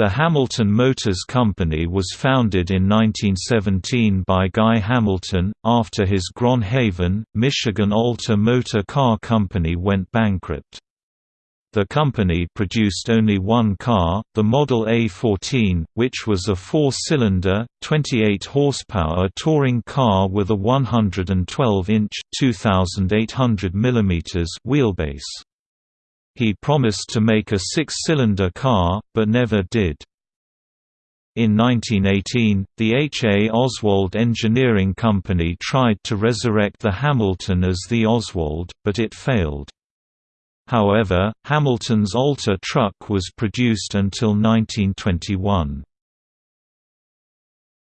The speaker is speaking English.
The Hamilton Motors Company was founded in 1917 by Guy Hamilton, after his Grand Haven, Michigan Alter Motor Car Company went bankrupt. The company produced only one car, the Model A14, which was a four-cylinder, 28-horsepower touring car with a 112-inch (2,800 mm) wheelbase. He promised to make a six-cylinder car, but never did. In 1918, the H. A. Oswald Engineering Company tried to resurrect the Hamilton as the Oswald, but it failed. However, Hamilton's Alter truck was produced until 1921.